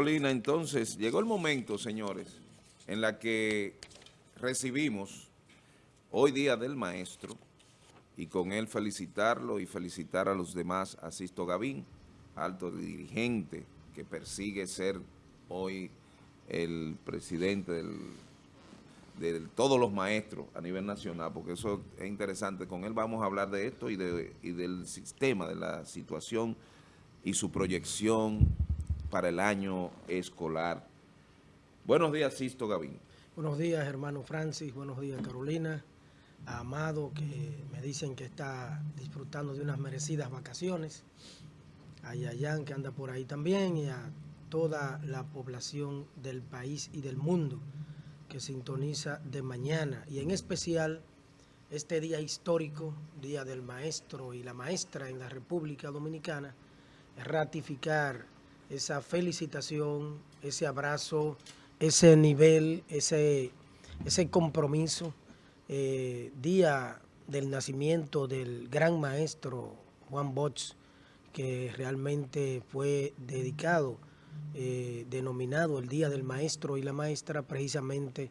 Carolina, entonces llegó el momento, señores, en la que recibimos hoy Día del Maestro y con él felicitarlo y felicitar a los demás, a Sisto Gavín, alto dirigente que persigue ser hoy el presidente de todos los maestros a nivel nacional, porque eso es interesante. Con él vamos a hablar de esto y, de, y del sistema, de la situación y su proyección para el año escolar. Buenos días, Sisto Gavín. Buenos días, hermano Francis. Buenos días, Carolina. A Amado, que me dicen que está disfrutando de unas merecidas vacaciones. A Yayan, que anda por ahí también. Y a toda la población del país y del mundo que sintoniza de mañana. Y en especial este día histórico, Día del Maestro y la Maestra en la República Dominicana, ratificar esa felicitación, ese abrazo, ese nivel, ese, ese compromiso. Eh, día del nacimiento del gran maestro Juan Bosch, que realmente fue dedicado, eh, denominado el Día del Maestro y la Maestra, precisamente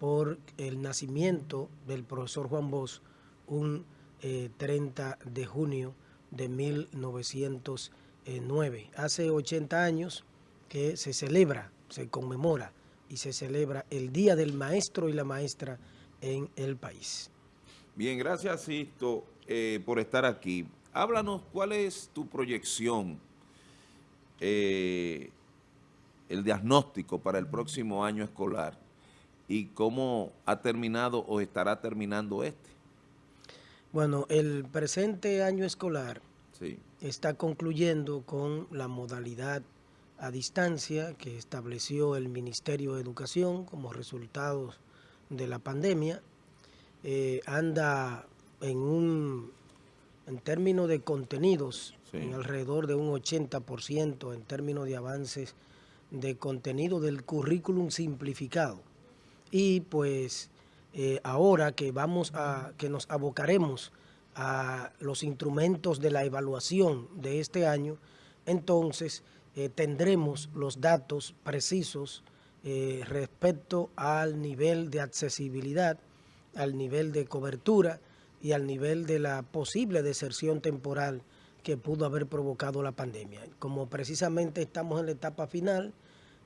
por el nacimiento del profesor Juan Bosch, un 30 eh, de junio de 1900 9. Hace 80 años que se celebra, se conmemora y se celebra el Día del Maestro y la Maestra en el país. Bien, gracias Sisto eh, por estar aquí. Háblanos cuál es tu proyección, eh, el diagnóstico para el próximo año escolar y cómo ha terminado o estará terminando este. Bueno, el presente año escolar está concluyendo con la modalidad a distancia que estableció el Ministerio de Educación como resultado de la pandemia. Eh, anda en un en términos de contenidos, en alrededor de un 80% en términos de avances de contenido del currículum simplificado. Y pues eh, ahora que vamos a, que nos abocaremos a los instrumentos de la evaluación de este año, entonces eh, tendremos los datos precisos eh, respecto al nivel de accesibilidad, al nivel de cobertura y al nivel de la posible deserción temporal que pudo haber provocado la pandemia. Como precisamente estamos en la etapa final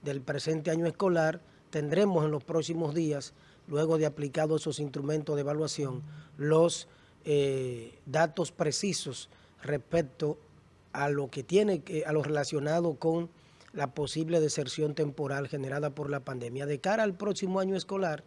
del presente año escolar, tendremos en los próximos días, luego de aplicados esos instrumentos de evaluación, los eh, datos precisos respecto a lo que tiene, a lo relacionado con la posible deserción temporal generada por la pandemia. De cara al próximo año escolar,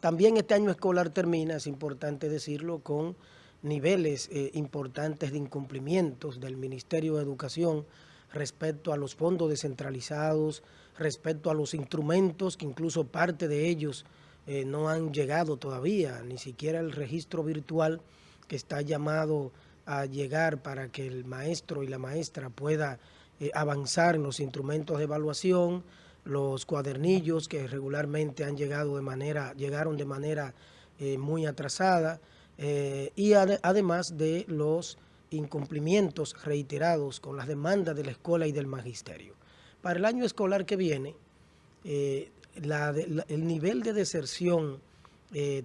también este año escolar termina, es importante decirlo, con niveles eh, importantes de incumplimientos del Ministerio de Educación respecto a los fondos descentralizados, respecto a los instrumentos, que incluso parte de ellos eh, no han llegado todavía, ni siquiera el registro virtual que está llamado a llegar para que el maestro y la maestra pueda eh, avanzar en los instrumentos de evaluación, los cuadernillos que regularmente han llegado de manera, llegaron de manera eh, muy atrasada, eh, y además de los incumplimientos reiterados con las demandas de la escuela y del magisterio. Para el año escolar que viene, el nivel de deserción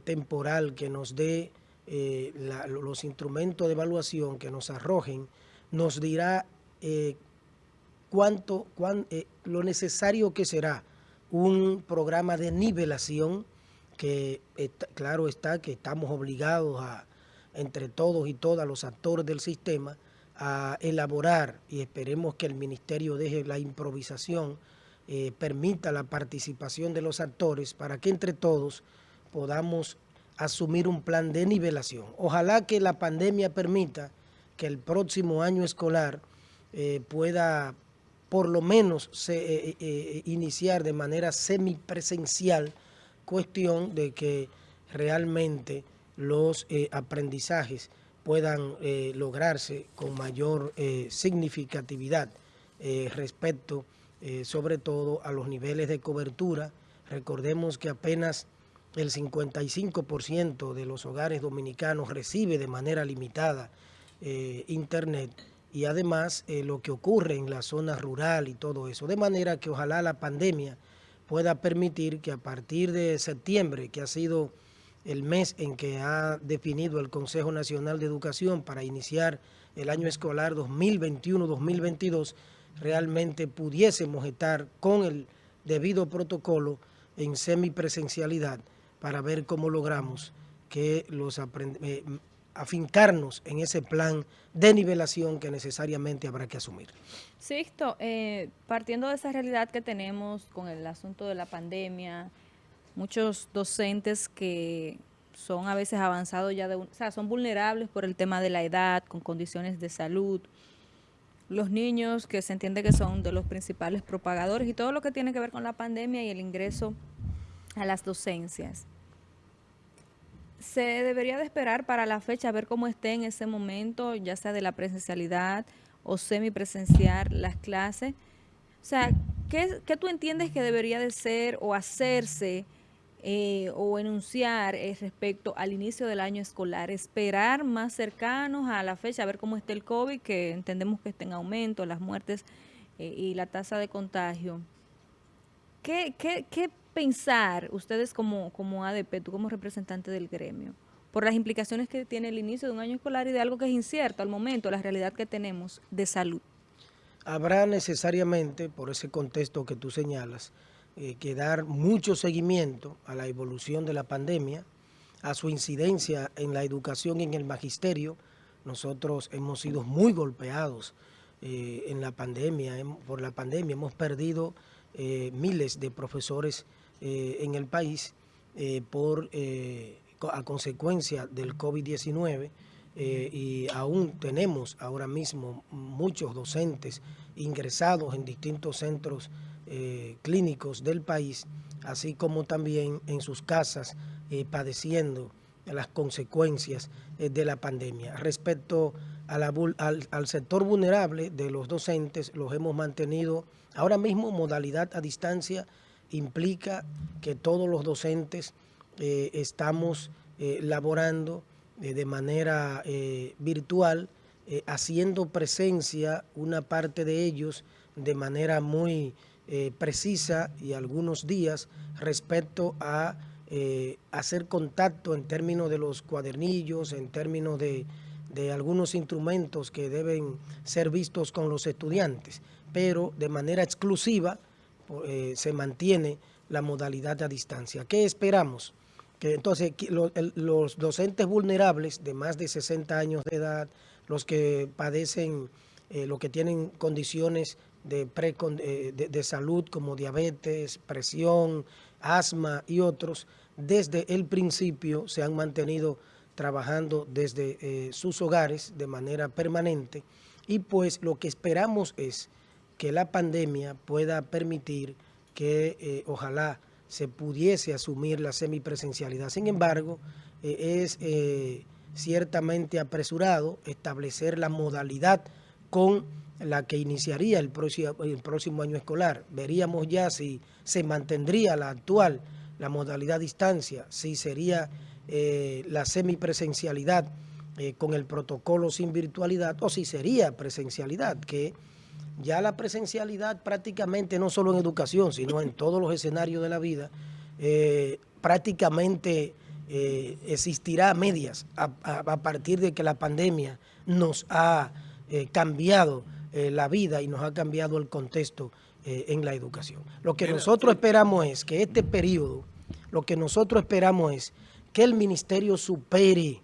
temporal que nos dé eh, los instrumentos de evaluación que nos arrojen, nos dirá eh, cuánto, eh, lo necesario que será un programa de nivelación que claro está que estamos obligados a, entre todos y todas los actores del sistema, a elaborar y esperemos que el Ministerio deje la improvisación, permita la participación de los actores para que entre todos podamos asumir un plan de nivelación. Ojalá que la pandemia permita que el próximo año escolar eh, pueda por lo menos eh, eh, iniciar de manera semipresencial, cuestión de que realmente los aprendizajes puedan lograrse con mayor significatividad respecto sobre todo a los niveles de cobertura. Recordemos que apenas el 55% de los hogares dominicanos recibe de manera limitada eh, Internet y además eh, lo que ocurre en la zona rural y todo eso. De manera que ojalá la pandemia pueda permitir que a partir de septiembre, que ha sido el mes en que ha definido el Consejo Nacional de Educación para iniciar el año escolar 2021-2022, realmente pudiésemos estar con el debido protocolo en semipresencialidad para ver cómo logramos que los eh, afincarnos en ese plan de nivelación que necesariamente habrá que asumir. Sixto, eh, partiendo de esa realidad que tenemos con el asunto de la pandemia, muchos docentes que son a veces avanzados ya de, o sea, son vulnerables por el tema de la edad, con condiciones de salud, los niños que se entiende que son de los principales propagadores y todo lo que tiene que ver con la pandemia y el ingreso a las docencias. Se debería de esperar para la fecha a ver cómo esté en ese momento, ya sea de la presencialidad o semipresencial las clases. O sea, ¿qué, ¿qué, tú entiendes que debería de ser o hacerse eh, o enunciar eh, respecto al inicio del año escolar? Esperar más cercanos a la fecha, a ver cómo está el COVID, que entendemos que está en aumento, las muertes eh, y la tasa de contagio. ¿Qué, qué, qué pensar ustedes como, como ADP, tú como representante del gremio, por las implicaciones que tiene el inicio de un año escolar y de algo que es incierto al momento, la realidad que tenemos de salud? Habrá necesariamente, por ese contexto que tú señalas, eh, que dar mucho seguimiento a la evolución de la pandemia, a su incidencia en la educación y en el magisterio. Nosotros hemos sido muy golpeados eh, en la pandemia, por la pandemia. Hemos perdido eh, miles de profesores eh, en el país eh, por, eh, a consecuencia del COVID-19 y aún tenemos ahora mismo muchos docentes ingresados en distintos centros clínicos del país, así como también en sus casas padeciendo las consecuencias de la pandemia. Respecto al, al sector vulnerable de los docentes, los hemos mantenido ahora mismo modalidad a distancia implica que todos los docentes eh, estamos eh, laborando eh, de manera virtual, haciendo presencia una parte de ellos de manera muy precisa y algunos días respecto a hacer contacto en términos de los cuadernillos, en términos de, de algunos instrumentos que deben ser vistos con los estudiantes, pero de manera exclusiva eh, se mantiene la modalidad a distancia. ¿Qué esperamos? Que entonces los docentes vulnerables de más de 60 años de edad, los que padecen, eh, los que tienen condiciones de, eh, de, salud como diabetes, presión, asma y otros, desde el principio se han mantenido trabajando desde sus hogares de manera permanente y pues lo que esperamos es que la pandemia pueda permitir que eh, ojalá se pudiese asumir la semipresencialidad. Sin embargo, eh, es eh, ciertamente apresurado establecer la modalidad con la que iniciaría el próximo, el próximo año escolar. Veríamos ya si se mantendría la actual, la modalidad distancia, si sería la semipresencialidad con el protocolo sin virtualidad o si sería presencialidad, que ya la presencialidad prácticamente no solo en educación, sino en todos los escenarios de la vida, eh, prácticamente eh, existirá a medias a, partir de que la pandemia nos ha eh, cambiado la vida y nos ha cambiado el contexto en la educación. Lo que nosotros esperamos es que este periodo, lo que nosotros esperamos es que el ministerio supere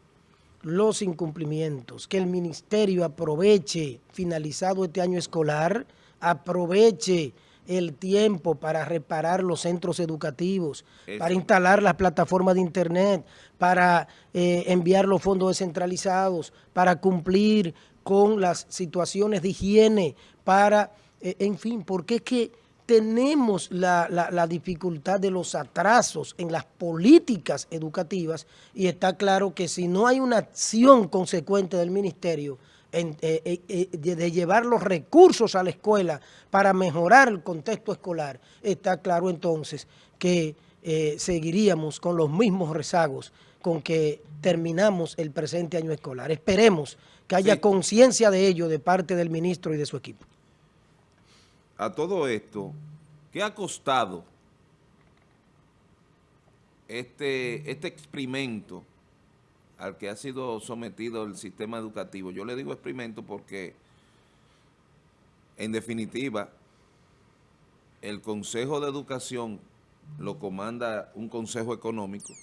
los incumplimientos, que el ministerio aproveche, finalizado este año escolar, aproveche el tiempo para reparar los centros educativos, para instalar las plataformas de internet, para eh, enviar los fondos descentralizados, para cumplir con las situaciones de higiene, para, eh, en fin, porque es que tenemos la, dificultad de los atrasos en las políticas educativas y está claro que si no hay una acción consecuente del ministerio, de llevar los recursos a la escuela para mejorar el contexto escolar, está claro entonces que seguiríamos con los mismos rezagos con que terminamos el presente año escolar. Esperemos que haya conciencia de ello de parte del ministro y de su equipo. A todo esto, ¿qué ha costado este, este experimento al que ha sido sometido el sistema educativo? Yo le digo experimento porque, en definitiva, el Consejo de Educación lo comanda un Consejo Económico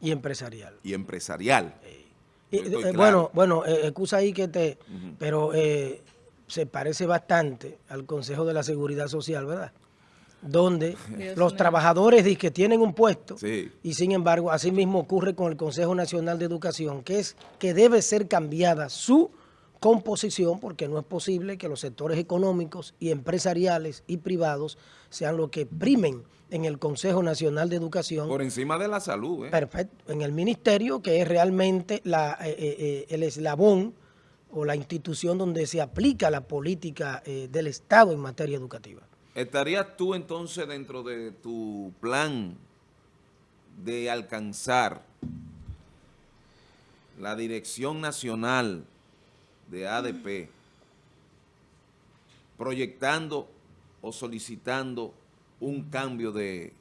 y empresarial. Y empresarial. Eh, bueno, bueno, eh, excusa ahí que te... Pero eh, se parece bastante al Consejo de la Seguridad Social, ¿verdad? Donde los trabajadores dicen que tienen un puesto y sin embargo, así mismo ocurre con el Consejo Nacional de Educación, que es que debe ser cambiada su composición porque no es posible que los sectores económicos y empresariales y privados sean los que primen en el Consejo Nacional de Educación. Por encima de la salud. ¿eh? Perfecto. En el ministerio, que es realmente la, eh, eh, eh, el eslabón o la institución donde se aplica la política del Estado en materia educativa. ¿Estarías tú entonces dentro de tu plan de alcanzar la Dirección Nacional de ADP proyectando o solicitando un cambio de,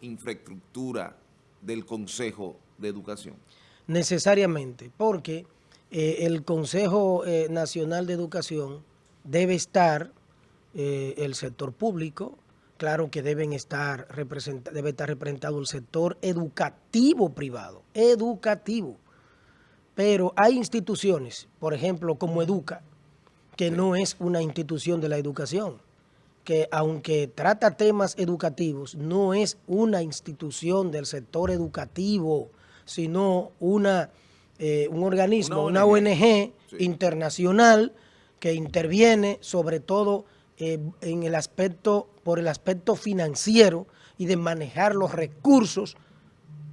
infraestructura del Consejo de Educación? Necesariamente, porque eh, el Consejo eh, Nacional de Educación debe estar eh, el sector público, claro que deben estar debe estar representado el sector educativo privado, educativo. Pero hay instituciones, por ejemplo, como Educa, que no es una institución de la educación que aunque trata temas educativos, no es una institución del sector educativo, sino una, eh, un organismo, una ONG, internacional que interviene sobre todo eh, en el aspecto, por el aspecto financiero y de manejar los recursos,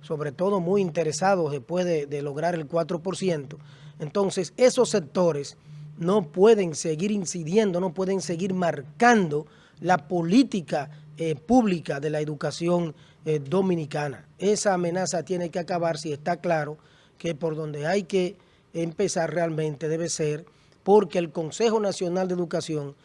sobre todo muy interesados después de, de lograr el 4%. Entonces, esos sectores no pueden seguir incidiendo, no pueden seguir marcando la política eh, pública de la educación eh, dominicana. Esa amenaza tiene que acabar si está claro que por donde hay que empezar realmente debe ser porque el Consejo Nacional de Educación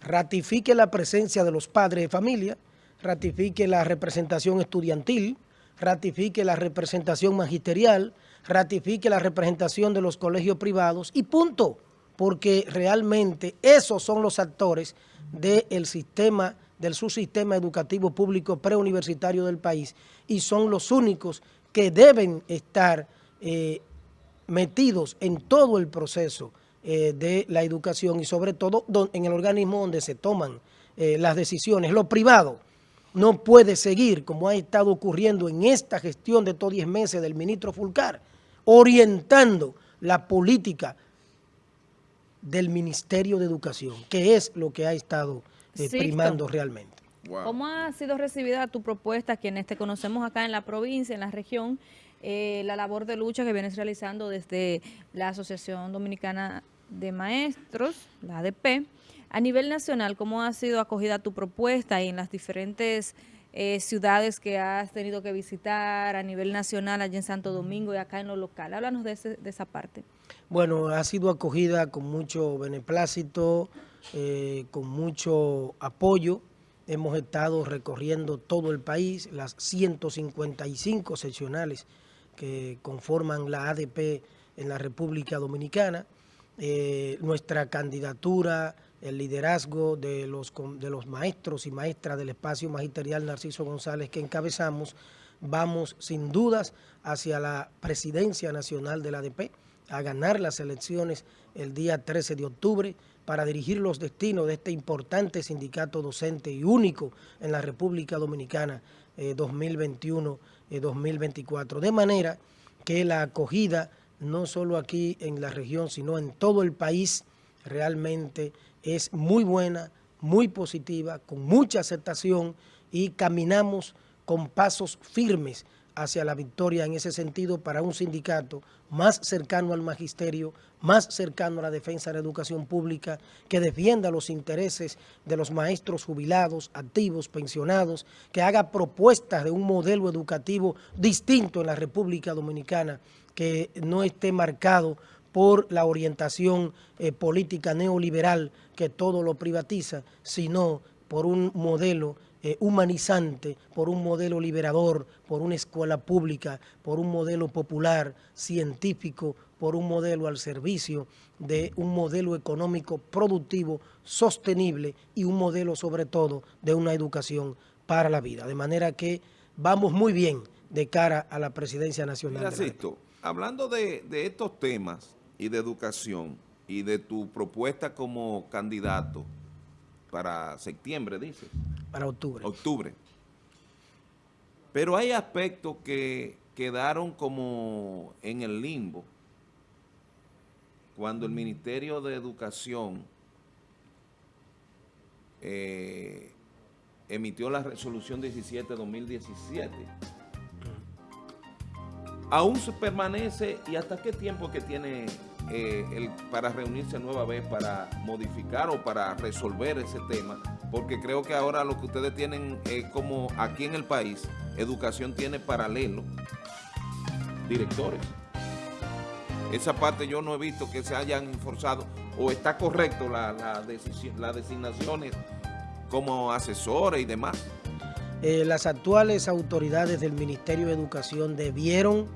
ratifique la presencia de los padres de familia, ratifique la representación estudiantil, ratifique la representación magisterial, ratifique la representación de los colegios privados y punto, porque realmente esos son los actores del sistema, del subsistema educativo público preuniversitario del país y son los únicos que deben estar eh, metidos en todo el proceso eh, de la educación y sobre todo en el organismo donde se toman eh, las decisiones. Lo privado no puede seguir, como ha estado ocurriendo en esta gestión de todos 10 meses del ministro Fulcar, orientando la política del Ministerio de Educación, que es lo que ha estado eh, primando realmente. ¿Cómo ha sido recibida tu propuesta, quienes te conocemos acá en la provincia, en la región, eh, la labor de lucha que vienes realizando desde la Asociación Dominicana de Maestros, la ADP, a nivel nacional, ¿cómo ha sido acogida tu propuesta y en las diferentes eh, ciudades que has tenido que visitar a nivel nacional, allá en Santo Domingo y acá en lo local? Háblanos de, de esa parte. Bueno, ha sido acogida con mucho beneplácito, eh, con mucho apoyo. Hemos estado recorriendo todo el país, las 155 seccionales que conforman la ADP en la República Dominicana. Eh, nuestra candidatura, el liderazgo de los, de los maestros y maestras del espacio magisterial Narciso González que encabezamos, vamos sin dudas hacia la presidencia nacional de la ADP a ganar las elecciones el día 13 de octubre para dirigir los destinos de este importante sindicato docente y único en la República Dominicana 2021-2024. Eh, de manera que la acogida, no solo aquí en la región, sino en todo el país, realmente es muy buena, muy positiva, con mucha aceptación y caminamos con pasos firmes hacia la victoria en ese sentido para un sindicato más cercano al magisterio, más cercano a la defensa de la educación pública, que defienda los intereses de los maestros jubilados, activos, pensionados, que haga propuestas de un modelo educativo distinto en la República Dominicana, que no esté marcado por la orientación eh, política neoliberal que todo lo privatiza, sino por un modelo eh, humanizante, por un modelo liberador, por una escuela pública, por un modelo popular, científico, por un modelo al servicio de un modelo económico productivo, sostenible y un modelo sobre todo de una educación para la vida. De manera que vamos muy bien de cara a la presidencia nacional. Mira, hablando de, de estos temas y de educación y de tu propuesta como candidato, para septiembre, dice. Para octubre. Octubre. Pero hay aspectos que quedaron como en el limbo cuando el Ministerio de Educación eh, emitió la resolución 17-2017. Aún se permanece, ¿y hasta qué tiempo que tiene eh, el, para reunirse nueva vez para modificar o para resolver ese tema, porque creo que ahora lo que ustedes tienen es como aquí en el país, educación tiene paralelo directores. Esa parte yo no he visto que se hayan forzado o está correcto la, la las designaciones como asesores y demás. Eh, las actuales autoridades del Ministerio de Educación debieron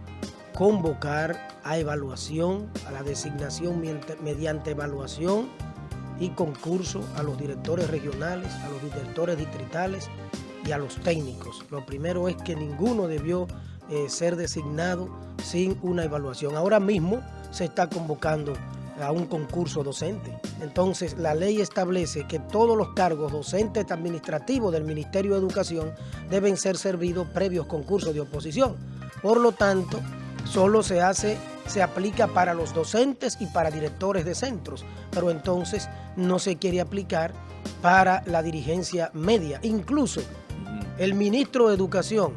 convocar a evaluación, a la designación mediante evaluación y concurso a los directores regionales, a los directores distritales y a los técnicos. Lo primero es que ninguno debió eh, ser designado sin una evaluación. Ahora mismo se está convocando a un concurso docente. Entonces, la ley establece que todos los cargos docentes administrativos del Ministerio de Educación deben ser servidos previos concursos de oposición. Por lo tanto, solo se hace, se aplica para los docentes y para directores de centros, pero entonces no se quiere aplicar para la dirigencia media. Incluso el ministro de Educación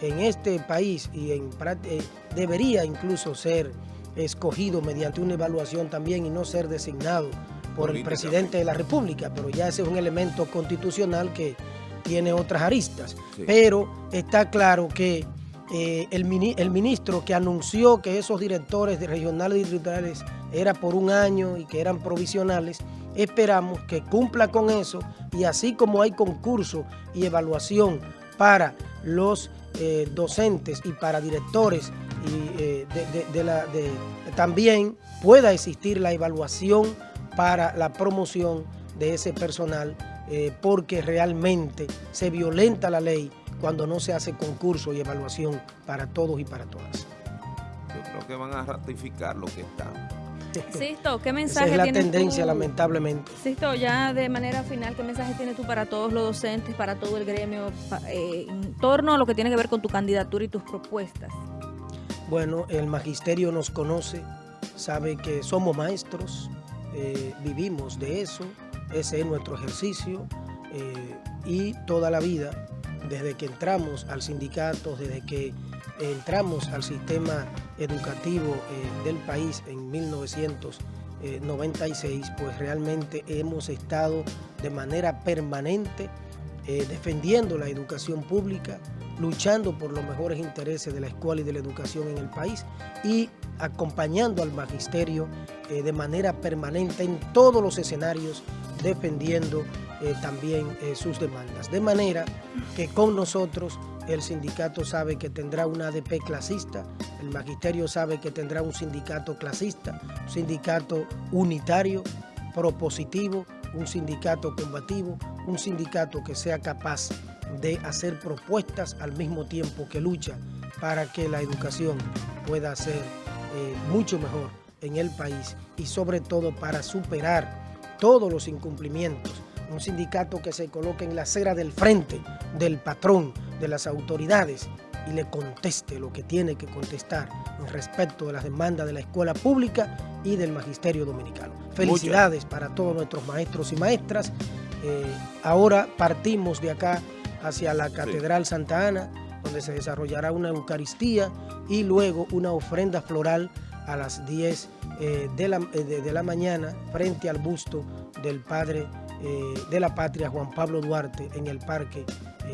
en este país y en, eh, debería incluso ser escogido mediante una evaluación también y no ser designado por el presidente de la República, pero ya ese es un elemento constitucional que tiene otras aristas. Pero está claro que eh, el, ministro que anunció que esos directores de regionales y distritales era por un año y que eran provisionales, esperamos que cumpla con eso y así como hay concurso y evaluación para los eh, docentes y para directores eh, también pueda existir la evaluación para la promoción de ese personal porque realmente se violenta la ley cuando no se hace concurso y evaluación para todos y para todas. Yo creo que van a ratificar lo que está. Sisto, ¿qué mensaje Esa es la tendencia, lamentablemente. Sisto, ya de manera final, ¿qué mensaje tienes tú para todos los docentes, para todo el gremio, eh, en torno a lo que tiene que ver con tu candidatura y tus propuestas? Bueno, el magisterio nos conoce, sabe que somos maestros, eh, vivimos de eso, ese es nuestro ejercicio eh, y toda la vida desde que entramos al sindicato, desde que entramos al sistema educativo eh, del país en 1996, pues realmente hemos estado de manera permanente eh, defendiendo la educación pública, luchando por los mejores intereses de la escuela y de la educación en el país y acompañando al magisterio eh, de manera permanente en todos los escenarios, defendiendo eh, también eh, sus demandas. De manera que con nosotros el sindicato sabe que tendrá una ADP clasista, el magisterio sabe que tendrá un sindicato clasista, un sindicato unitario, propositivo, un sindicato combativo, un sindicato que sea capaz de hacer propuestas al mismo tiempo que lucha para que la educación pueda ser eh, mucho mejor en el país y sobre todo para superar todos los incumplimientos un sindicato que se coloque en la acera del frente del patrón, de las autoridades y le conteste lo que tiene que contestar en respecto de las demandas de la escuela pública y del magisterio dominicano. Felicidades para todos nuestros maestros y maestras. Eh, ahora partimos de acá hacia la Catedral Santa Ana, donde se desarrollará una Eucaristía y luego una ofrenda floral a las 10 eh, de, la, eh, de, la, mañana frente al busto del padre eh, de la patria Juan Pablo Duarte en el Parque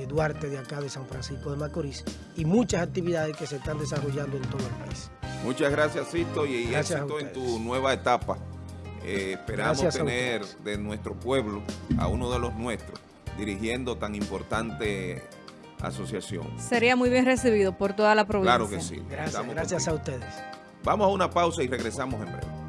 Duarte de acá de San Francisco de Macorís y muchas actividades que se están desarrollando en todo el país. Muchas gracias, Sisto, y éxito en tu nueva etapa. esperamos tener de nuestro pueblo a uno de los nuestros dirigiendo tan importante asociación. Sería muy bien recibido por toda la provincia. Claro que sí. Gracias, gracias a ustedes. Vamos a una pausa y regresamos en breve.